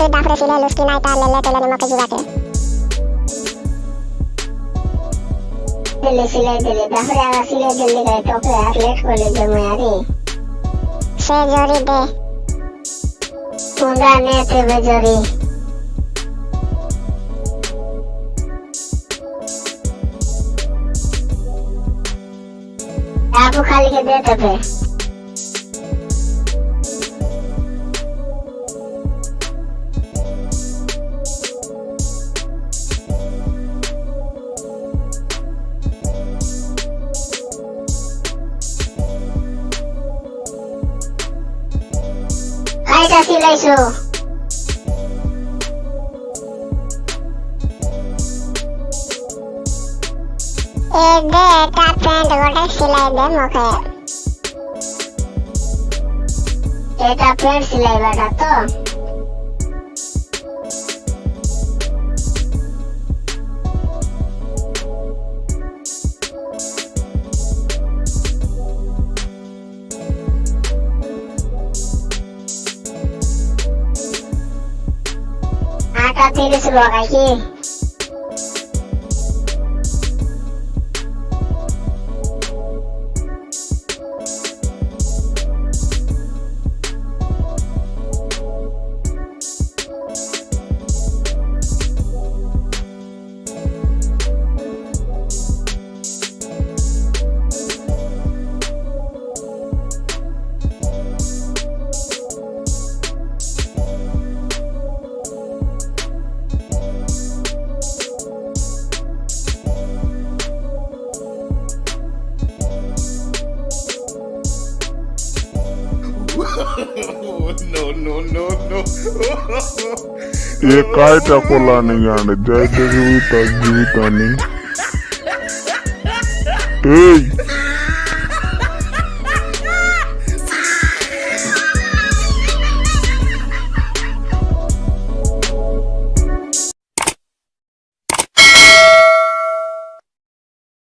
Kasi dahre sila luski na ita lele tele nima kajuwate. Delhi सिले दिल्ली दफरे आवा सिले दिल्ली गए तो पे यार लेट को ले जो मैं यारी से जोरी दे मुंडा ने थे बेजोरी आपको खाली के दे तो पे Sati Leso Ede eta pant godak silai de moke tapi pant silai bada tuh Tati di sebelah kaki no, no, no, no. ये काय टाकोला नाही गाणे जय देवी जीवितानी ए